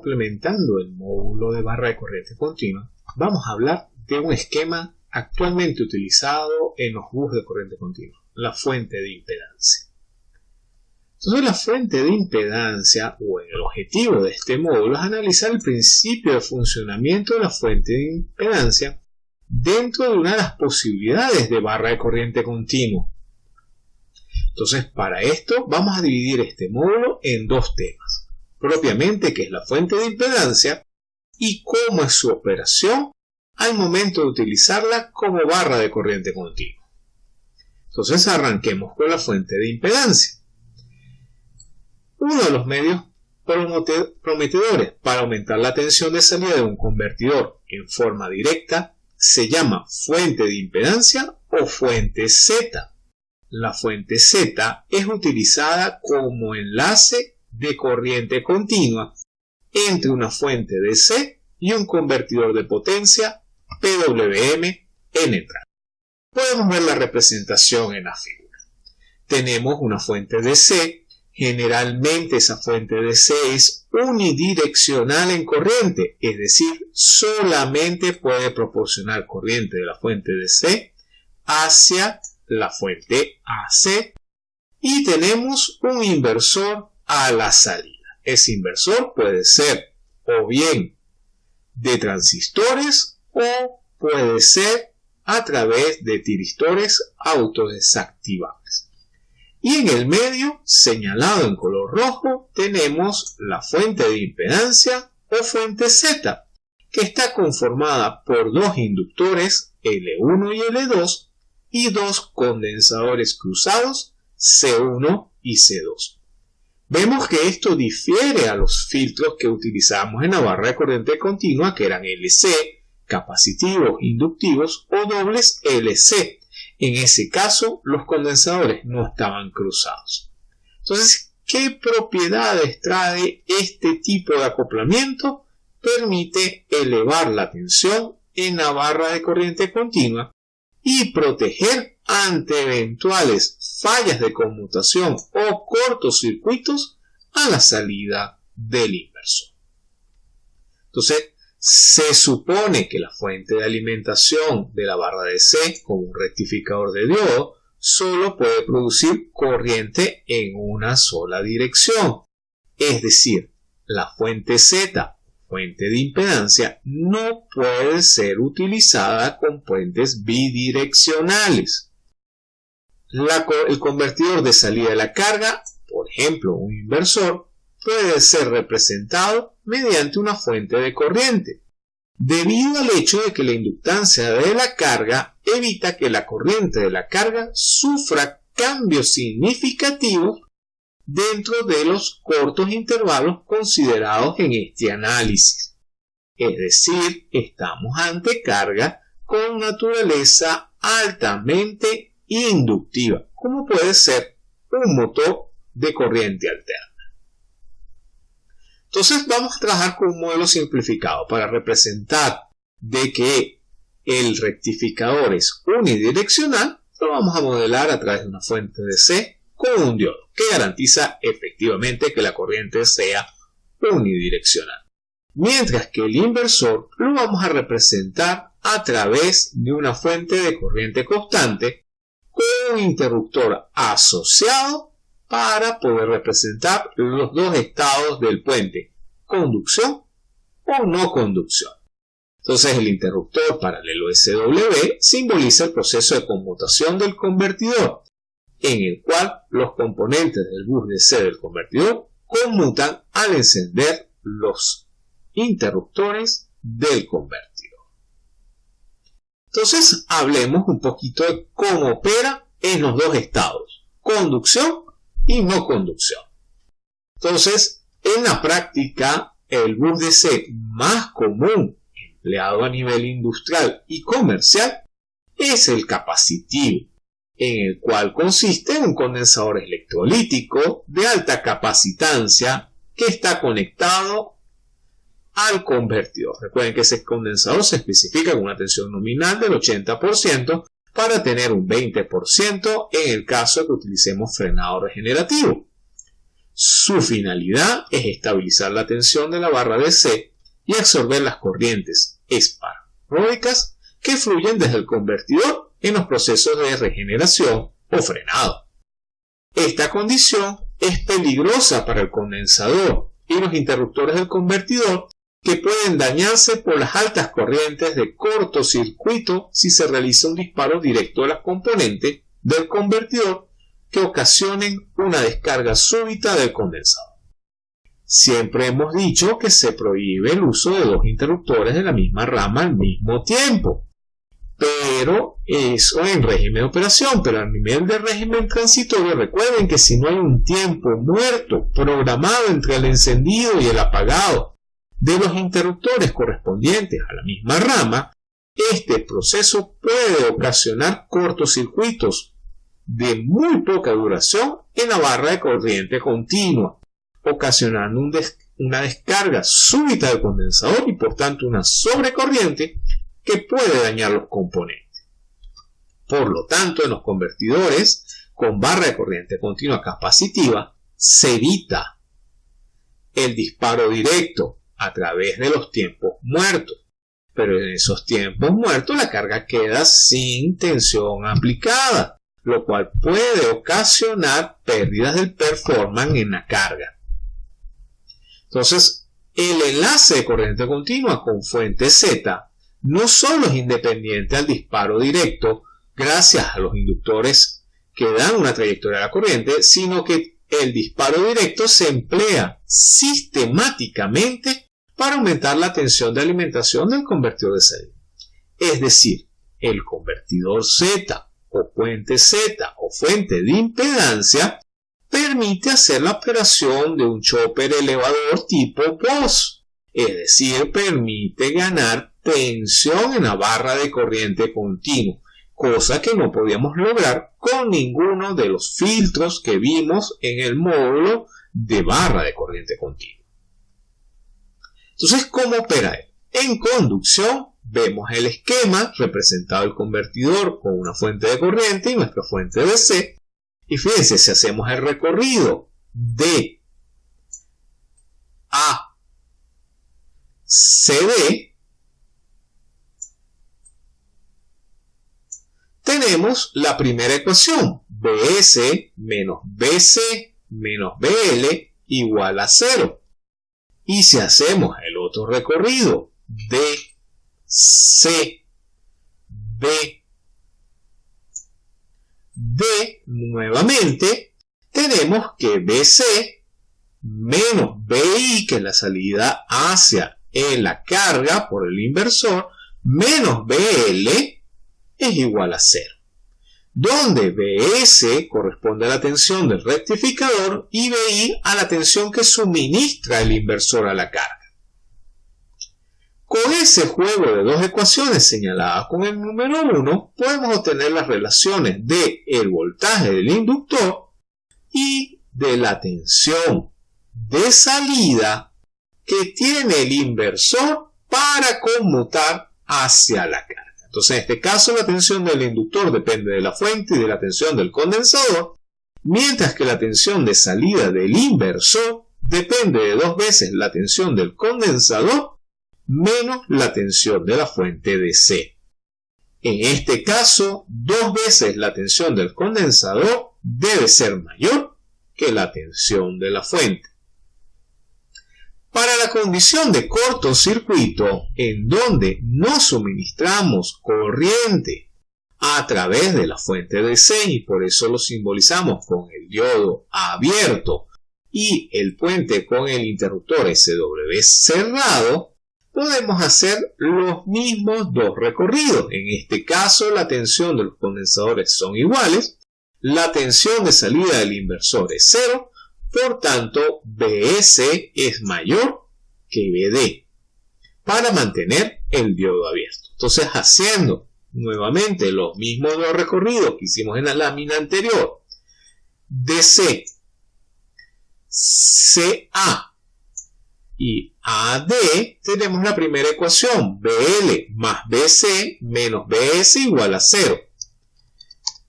complementando el módulo de barra de corriente continua, vamos a hablar de un esquema actualmente utilizado en los bus de corriente continua, la fuente de impedancia. Entonces la fuente de impedancia o el objetivo de este módulo es analizar el principio de funcionamiento de la fuente de impedancia dentro de una de las posibilidades de barra de corriente continua. Entonces para esto vamos a dividir este módulo en dos temas, propiamente que es la fuente de impedancia y cómo es su operación al momento de utilizarla como barra de corriente continua. Entonces arranquemos con la fuente de impedancia. Uno de los medios prometedores para aumentar la tensión de salida de un convertidor en forma directa se llama fuente de impedancia o fuente Z. La fuente Z es utilizada como enlace de corriente continua entre una fuente DC y un convertidor de potencia PWM en entrada. Podemos ver la representación en la figura. Tenemos una fuente DC Generalmente esa fuente de C es unidireccional en corriente, es decir, solamente puede proporcionar corriente de la fuente de C hacia la fuente AC y tenemos un inversor a la salida. Ese inversor puede ser o bien de transistores o puede ser a través de tiristores autodesactivables. Y en el medio, señalado en color rojo, tenemos la fuente de impedancia o fuente Z, que está conformada por dos inductores L1 y L2 y dos condensadores cruzados C1 y C2. Vemos que esto difiere a los filtros que utilizamos en la barra de corriente continua que eran LC, capacitivos, inductivos o dobles LC, en ese caso, los condensadores no estaban cruzados. Entonces, ¿qué propiedades trae este tipo de acoplamiento? Permite elevar la tensión en la barra de corriente continua y proteger ante eventuales fallas de conmutación o cortocircuitos a la salida del inversor. Entonces, se supone que la fuente de alimentación de la barra de C, como un rectificador de diodo, solo puede producir corriente en una sola dirección. Es decir, la fuente Z, fuente de impedancia, no puede ser utilizada con puentes bidireccionales. El convertidor de salida de la carga, por ejemplo un inversor, puede ser representado mediante una fuente de corriente, debido al hecho de que la inductancia de la carga evita que la corriente de la carga sufra cambios significativos dentro de los cortos intervalos considerados en este análisis. Es decir, estamos ante carga con naturaleza altamente inductiva, como puede ser un motor de corriente alterna. Entonces vamos a trabajar con un modelo simplificado para representar de que el rectificador es unidireccional, lo vamos a modelar a través de una fuente de C con un diodo que garantiza efectivamente que la corriente sea unidireccional. Mientras que el inversor lo vamos a representar a través de una fuente de corriente constante con un interruptor asociado para poder representar los dos estados del puente, conducción o no conducción. Entonces el interruptor paralelo SW simboliza el proceso de conmutación del convertidor, en el cual los componentes del bus de C del convertidor conmutan al encender los interruptores del convertidor. Entonces hablemos un poquito de cómo opera en los dos estados, conducción y no conducción. Entonces, en la práctica, el bus DC más común empleado a nivel industrial y comercial es el capacitivo, en el cual consiste un condensador electrolítico de alta capacitancia que está conectado al convertidor. Recuerden que ese condensador se especifica con una tensión nominal del 80% para tener un 20% en el caso de que utilicemos frenado regenerativo. Su finalidad es estabilizar la tensión de la barra DC y absorber las corrientes esparódicas que fluyen desde el convertidor en los procesos de regeneración o frenado. Esta condición es peligrosa para el condensador y los interruptores del convertidor que pueden dañarse por las altas corrientes de cortocircuito si se realiza un disparo directo a las componentes del convertidor que ocasionen una descarga súbita del condensador. Siempre hemos dicho que se prohíbe el uso de dos interruptores de la misma rama al mismo tiempo, pero eso en régimen de operación, pero a nivel de régimen transitorio, recuerden que si no hay un tiempo muerto programado entre el encendido y el apagado de los interruptores correspondientes a la misma rama, este proceso puede ocasionar cortocircuitos de muy poca duración en la barra de corriente continua, ocasionando una descarga súbita del condensador y por tanto una sobrecorriente que puede dañar los componentes. Por lo tanto, en los convertidores con barra de corriente continua capacitiva se evita el disparo directo a través de los tiempos muertos. Pero en esos tiempos muertos la carga queda sin tensión aplicada, lo cual puede ocasionar pérdidas del performance en la carga. Entonces, el enlace de corriente continua con fuente Z no solo es independiente al disparo directo gracias a los inductores que dan una trayectoria a la corriente, sino que el disparo directo se emplea sistemáticamente para aumentar la tensión de alimentación del convertidor de salida. Es decir, el convertidor Z o fuente Z o fuente de impedancia permite hacer la operación de un chopper elevador tipo POS, es decir, permite ganar tensión en la barra de corriente continuo, cosa que no podíamos lograr con ninguno de los filtros que vimos en el módulo de barra de corriente continua. Entonces, ¿cómo opera? En conducción vemos el esquema representado el convertidor con una fuente de corriente y nuestra fuente de DC. Y fíjense, si hacemos el recorrido de A CD, tenemos la primera ecuación, BS menos BC menos BL igual a 0. Y si hacemos otro recorrido, DC, B, D nuevamente, tenemos que BC menos BI, que es la salida hacia en la carga por el inversor, menos BL, es igual a 0, donde BS corresponde a la tensión del rectificador y BI a la tensión que suministra el inversor a la carga. Con ese juego de dos ecuaciones señaladas con el número 1, podemos obtener las relaciones de el voltaje del inductor y de la tensión de salida que tiene el inversor para conmutar hacia la carga. Entonces, en este caso, la tensión del inductor depende de la fuente y de la tensión del condensador, mientras que la tensión de salida del inversor depende de dos veces la tensión del condensador menos la tensión de la fuente DC. En este caso, dos veces la tensión del condensador debe ser mayor que la tensión de la fuente. Para la condición de cortocircuito, en donde no suministramos corriente a través de la fuente de C y por eso lo simbolizamos con el diodo abierto y el puente con el interruptor SW cerrado, podemos hacer los mismos dos recorridos. En este caso, la tensión de los condensadores son iguales, la tensión de salida del inversor es cero, por tanto, BS es mayor que BD para mantener el diodo abierto. Entonces, haciendo nuevamente los mismos dos recorridos que hicimos en la lámina anterior, DC, CA y AD, tenemos la primera ecuación, BL más BC menos BS igual a 0.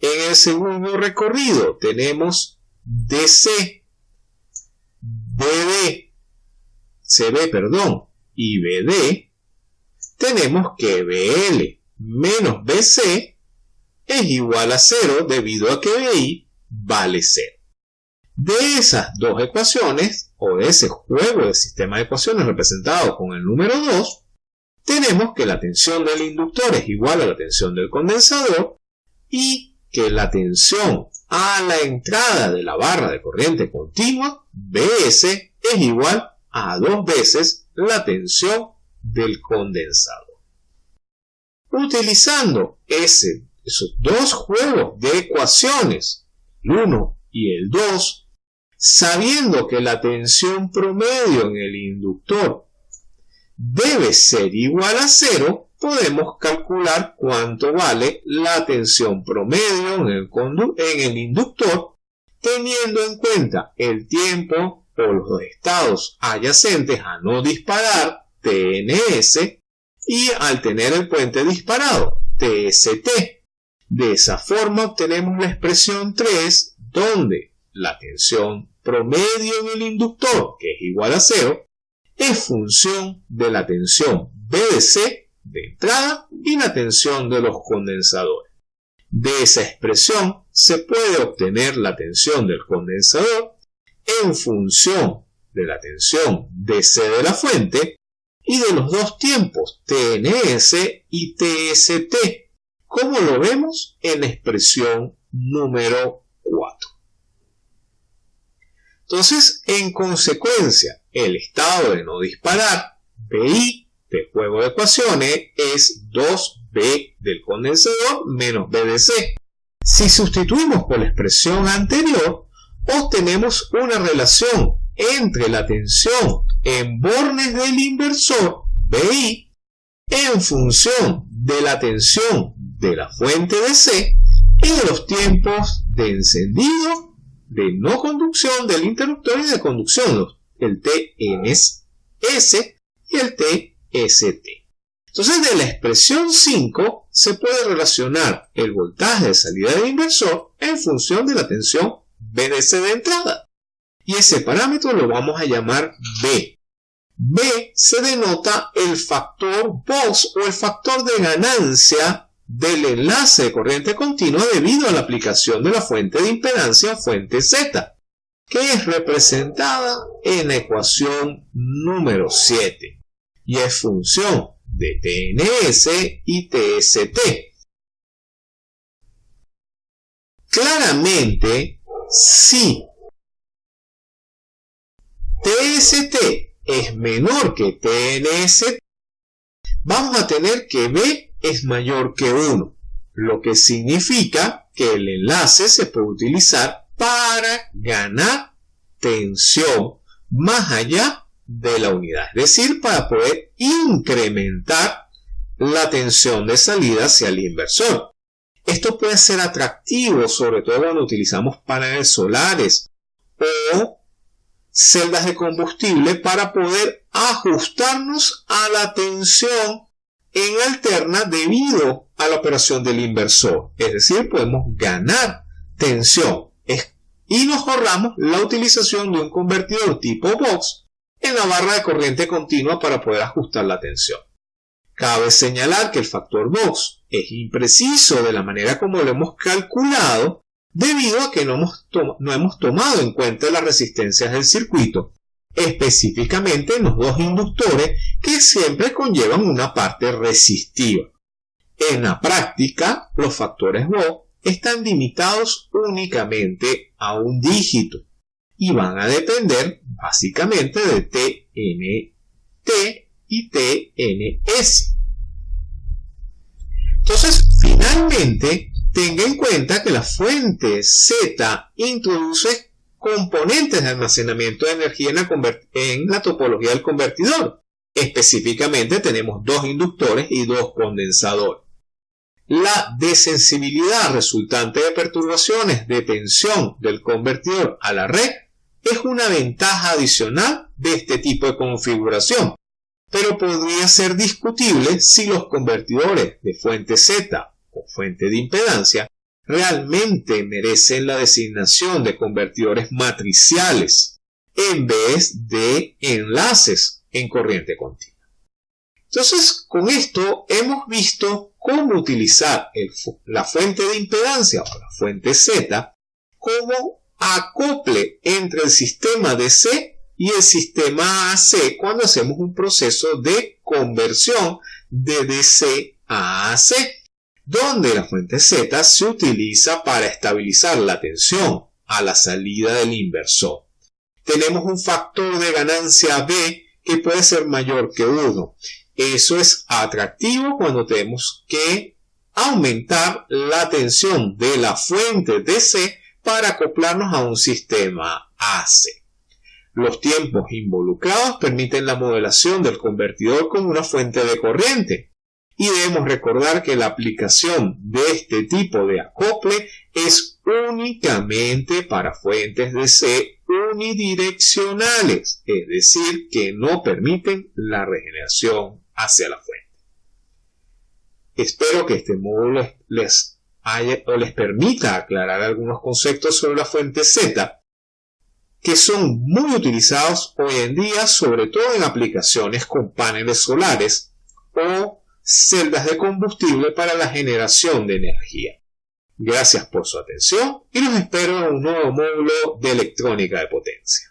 En el segundo recorrido tenemos DC BD, CB, perdón, y BD, tenemos que BL menos BC es igual a 0 debido a que BI vale 0. De esas dos ecuaciones, o de ese juego de sistema de ecuaciones representado con el número 2, tenemos que la tensión del inductor es igual a la tensión del condensador y que la tensión a la entrada de la barra de corriente continua, BS, es igual a dos veces la tensión del condensador. Utilizando ese, esos dos juegos de ecuaciones, el 1 y el 2, sabiendo que la tensión promedio en el inductor debe ser igual a cero, podemos calcular cuánto vale la tensión promedio en el, en el inductor, teniendo en cuenta el tiempo o los estados adyacentes a no disparar, TNS, y al tener el puente disparado, TST. De esa forma obtenemos la expresión 3, donde la tensión promedio en el inductor, que es igual a cero, es función de la tensión BDC de entrada y la tensión de los condensadores. De esa expresión se puede obtener la tensión del condensador en función de la tensión DC de la fuente y de los dos tiempos TNS y TST, como lo vemos en la expresión número 4. Entonces, en consecuencia, el estado de no disparar, BI, del juego de ecuaciones, es 2B del condensador menos BDC. Si sustituimos por la expresión anterior, obtenemos una relación entre la tensión en bornes del inversor, BI, en función de la tensión de la fuente DC y de los tiempos de encendido de no conducción del interruptor y de conducción, el TNS y el TST. Entonces, de la expresión 5 se puede relacionar el voltaje de salida del inversor en función de la tensión BDC de entrada. Y ese parámetro lo vamos a llamar B. B se denota el factor Vox o el factor de ganancia del enlace de corriente continua debido a la aplicación de la fuente de impedancia fuente Z, que es representada en la ecuación número 7 y es función de TNS y TST. Claramente, si TST es menor que TNS, vamos a tener que B es mayor que 1, lo que significa que el enlace se puede utilizar para ganar tensión más allá de la unidad, es decir, para poder incrementar la tensión de salida hacia el inversor. Esto puede ser atractivo, sobre todo cuando utilizamos paneles solares o celdas de combustible para poder ajustarnos a la tensión en alterna debido a la operación del inversor. Es decir, podemos ganar tensión y nos ahorramos la utilización de un convertidor tipo box en la barra de corriente continua para poder ajustar la tensión. Cabe señalar que el factor box es impreciso de la manera como lo hemos calculado debido a que no hemos, no hemos tomado en cuenta las resistencias del circuito específicamente en los dos inductores que siempre conllevan una parte resistiva. En la práctica, los factores Vogt están limitados únicamente a un dígito y van a depender básicamente de TNT y TNS. Entonces, finalmente, tenga en cuenta que la fuente Z introduce componentes de almacenamiento de energía en la, topología del convertidor. Específicamente tenemos dos inductores y dos condensadores. La desensibilidad resultante de perturbaciones de tensión del convertidor a la red es una ventaja adicional de este tipo de configuración, pero podría ser discutible si los convertidores de fuente Z o fuente de impedancia realmente merecen la designación de convertidores matriciales, en vez de enlaces en corriente continua. Entonces, con esto hemos visto cómo utilizar la fuente de impedancia o la fuente Z como acople entre el sistema DC y el sistema AC cuando hacemos un proceso de conversión de DC a AC, donde la fuente Z se utiliza para estabilizar la tensión a la salida del inversor. Tenemos un factor de ganancia B que puede ser mayor que 1 eso es atractivo cuando tenemos que aumentar la tensión de la fuente DC para acoplarnos a un sistema AC. Los tiempos involucrados permiten la modelación del convertidor con una fuente de corriente. Y debemos recordar que la aplicación de este tipo de acople es únicamente para fuentes DC unidireccionales, es decir, que no permiten la regeneración hacia la fuente. Espero que este módulo les, haya, o les permita aclarar algunos conceptos sobre la fuente Z que son muy utilizados hoy en día, sobre todo en aplicaciones con paneles solares o celdas de combustible para la generación de energía. Gracias por su atención y los espero en un nuevo módulo de electrónica de potencia.